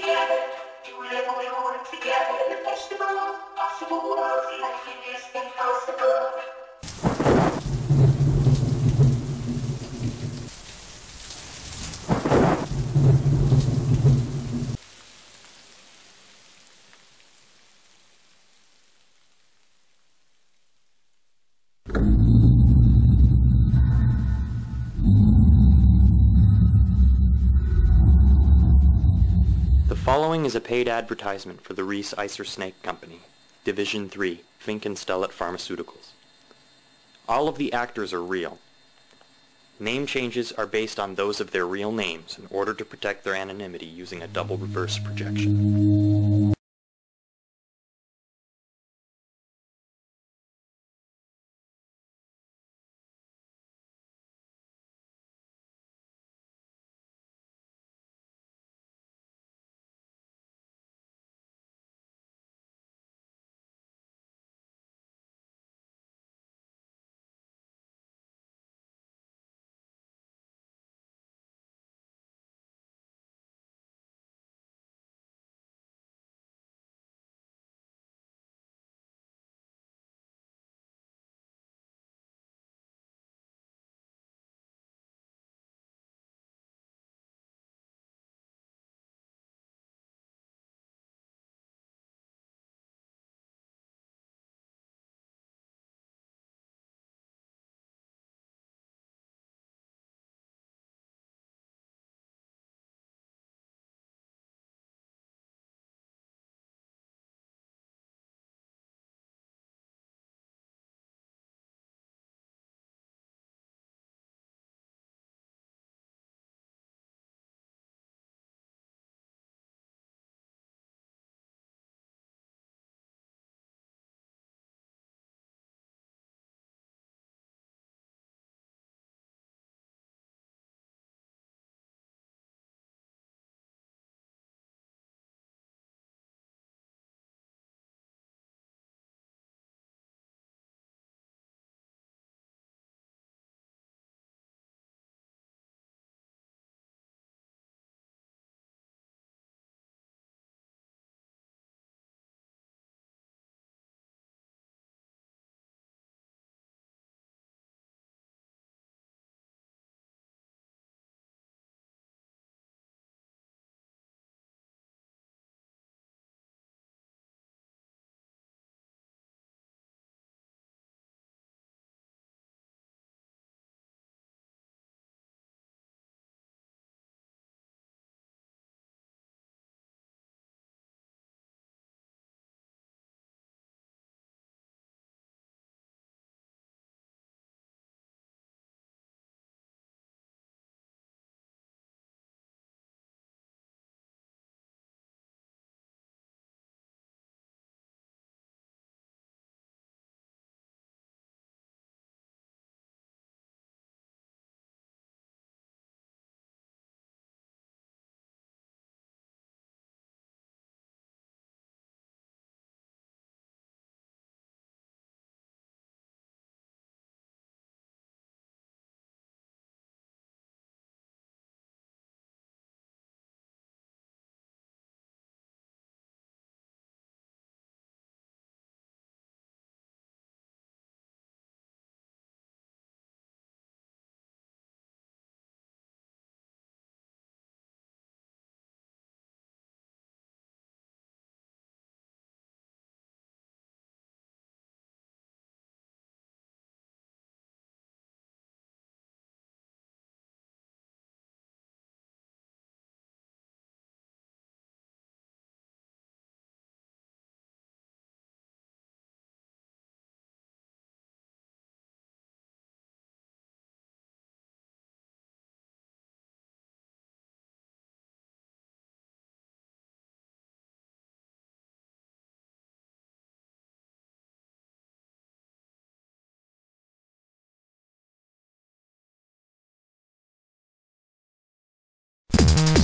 together, to live we work together in the festival of possible worlds, nothing is impossible. Following is a paid advertisement for the Reese Icer Snake Company, Division 3, Fink and Stellet Pharmaceuticals. All of the actors are real. Name changes are based on those of their real names in order to protect their anonymity using a double reverse projection.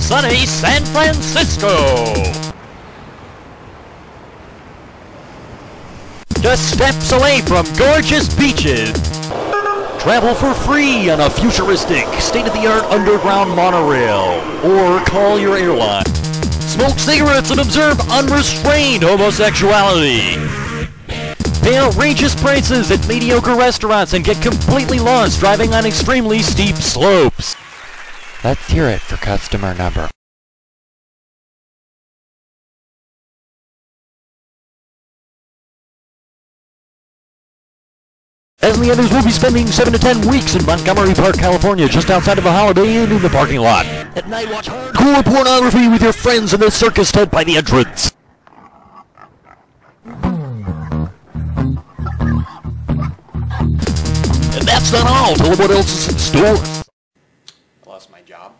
Sunny San Francisco. Just steps away from gorgeous beaches. Travel for free on a futuristic, state-of-the-art underground monorail, or call your airline. smoke cigarettes and observe unrestrained homosexuality. Pay outrageous prices at mediocre restaurants and get completely lost driving on extremely steep slopes. Let's hear it for customer number. As the others will be spending 7 to 10 weeks in Montgomery Park, California, just outside of a Holiday Inn in the parking lot. At night, watch hardcore pornography with your friends in the circus tent by the entrance. And that's not all. Tell them what else is in store. Lost my job.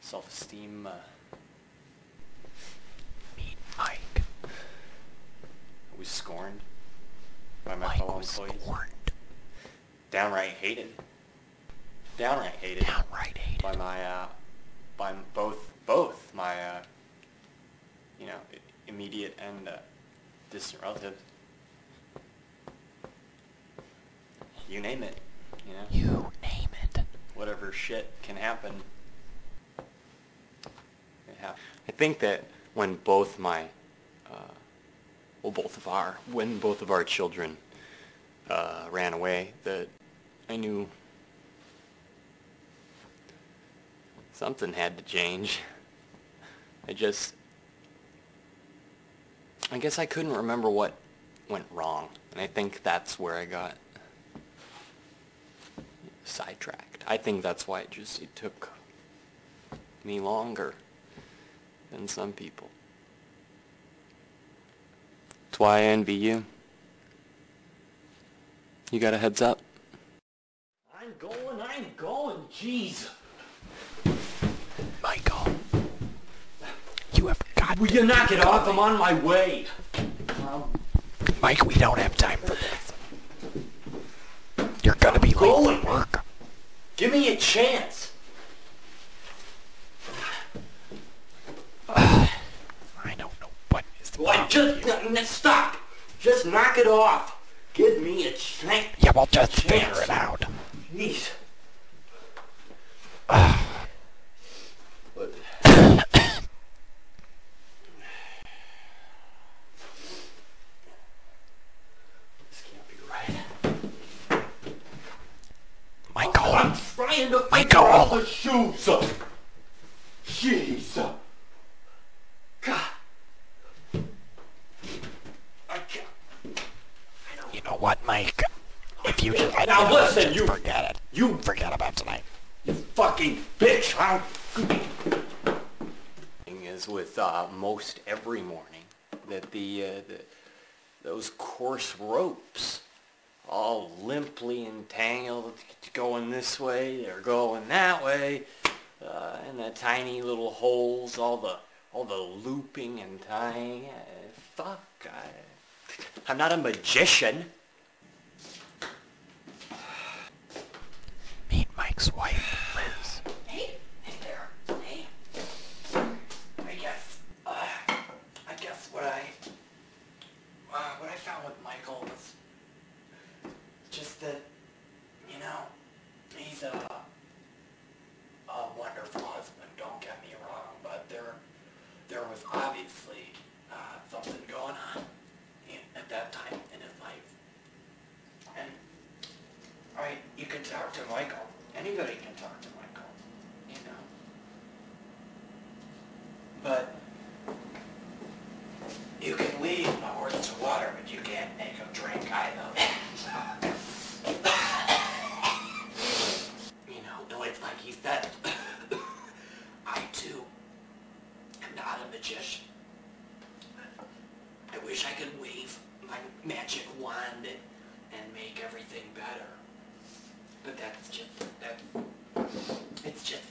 Self-esteem, uh, Meet Mike. I was scorned by my Mike fellow was employees. scorned. Downright hated. Downright hated Downright hated. by my, uh, by both, both my, uh, you know, immediate and uh, distant relatives. You name it, you know. You name it. Whatever shit can happen. I think that when both my, uh, well, both of our, when both of our children uh, ran away, that I knew something had to change. I just, I guess I couldn't remember what went wrong, and I think that's where I got sidetracked. I think that's why it just it took me longer than some people. That's why I envy you. You got a heads up. I'm going, I'm going, jeez. Michael. You have got Will you knock it off? I'm on my way. Mike, we don't have time for this. You're gonna be late for work. Give me a chance. I don't know what is the Why, just n- n- stop. Just knock it off. Give me a chance. Yeah, we'll just Chance. figure it out. Jeez. This ah can't be right. Michael. I'm trying to Michael. figure out the shoes. Jeez. God. I can't. You know what, Mike? If you just I Now listen, you- forget it. You Forget about tonight. You fucking bitch. I'll... thing is with uh, most every morning that the, uh, the those coarse ropes all limply entangled going this way they're going that way uh, and the tiny little holes all the all the looping and tying uh, fuck I, I'm not a magician You can lead my horse to water, but you can't make him drink either. you know, it's like he said, I too am not a magician. I wish I could wave my magic wand and, and make everything better. But that's just, that, it's just